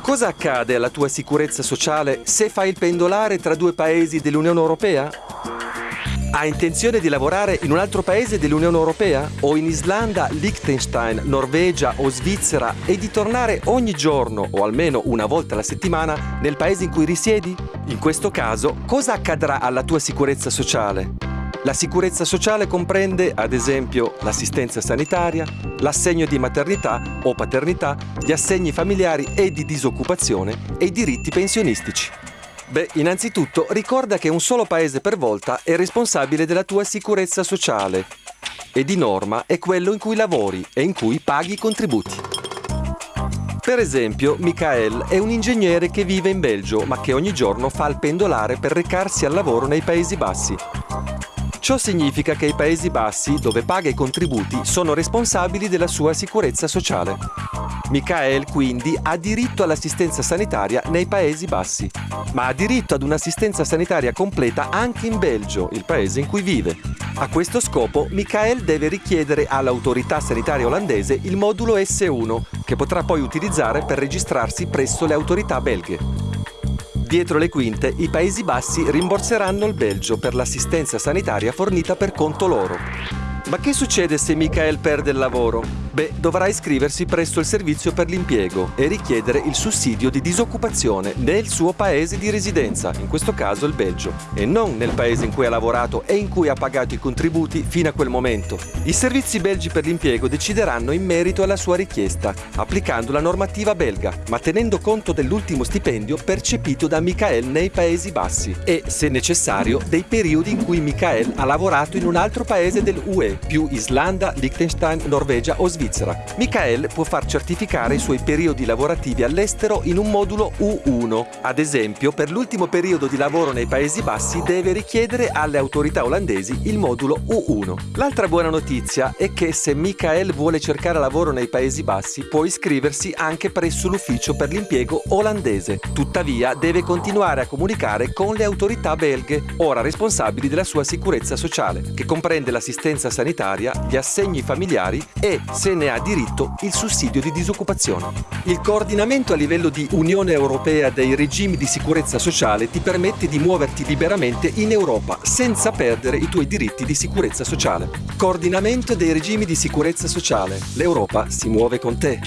Cosa accade alla tua sicurezza sociale se fai il pendolare tra due paesi dell'Unione Europea? Ha intenzione di lavorare in un altro paese dell'Unione Europea? O in Islanda, Liechtenstein, Norvegia o Svizzera e di tornare ogni giorno o almeno una volta alla settimana nel paese in cui risiedi? In questo caso, cosa accadrà alla tua sicurezza sociale? La sicurezza sociale comprende, ad esempio, l'assistenza sanitaria, l'assegno di maternità o paternità, gli assegni familiari e di disoccupazione e i diritti pensionistici. Beh, innanzitutto ricorda che un solo paese per volta è responsabile della tua sicurezza sociale e di norma è quello in cui lavori e in cui paghi i contributi. Per esempio, Michael è un ingegnere che vive in Belgio ma che ogni giorno fa il pendolare per recarsi al lavoro nei Paesi Bassi. Ciò significa che i Paesi Bassi, dove paga i contributi, sono responsabili della sua sicurezza sociale. Michael quindi ha diritto all'assistenza sanitaria nei Paesi Bassi, ma ha diritto ad un'assistenza sanitaria completa anche in Belgio, il paese in cui vive. A questo scopo Michael deve richiedere all'autorità sanitaria olandese il modulo S1, che potrà poi utilizzare per registrarsi presso le autorità belghe. Dietro le quinte, i Paesi Bassi rimborseranno il Belgio per l'assistenza sanitaria fornita per conto loro. Ma che succede se Michael perde il lavoro? Beh, dovrà iscriversi presso il servizio per l'impiego e richiedere il sussidio di disoccupazione nel suo paese di residenza, in questo caso il Belgio, e non nel paese in cui ha lavorato e in cui ha pagato i contributi fino a quel momento. I servizi belgi per l'impiego decideranno in merito alla sua richiesta, applicando la normativa belga, ma tenendo conto dell'ultimo stipendio percepito da Michael nei Paesi Bassi e, se necessario, dei periodi in cui Michael ha lavorato in un altro paese dell'UE, più Islanda, Liechtenstein, Norvegia o Svizzera Svizzera. Michael può far certificare i suoi periodi lavorativi all'estero in un modulo U1. Ad esempio, per l'ultimo periodo di lavoro nei Paesi Bassi deve richiedere alle autorità olandesi il modulo U1. L'altra buona notizia è che se Michael vuole cercare lavoro nei Paesi Bassi può iscriversi anche presso l'ufficio per l'impiego olandese. Tuttavia deve continuare a comunicare con le autorità belghe, ora responsabili della sua sicurezza sociale, che comprende l'assistenza sanitaria, gli assegni familiari e, se se ne ha diritto il sussidio di disoccupazione. Il coordinamento a livello di Unione Europea dei regimi di sicurezza sociale ti permette di muoverti liberamente in Europa senza perdere i tuoi diritti di sicurezza sociale. Coordinamento dei regimi di sicurezza sociale. L'Europa si muove con te.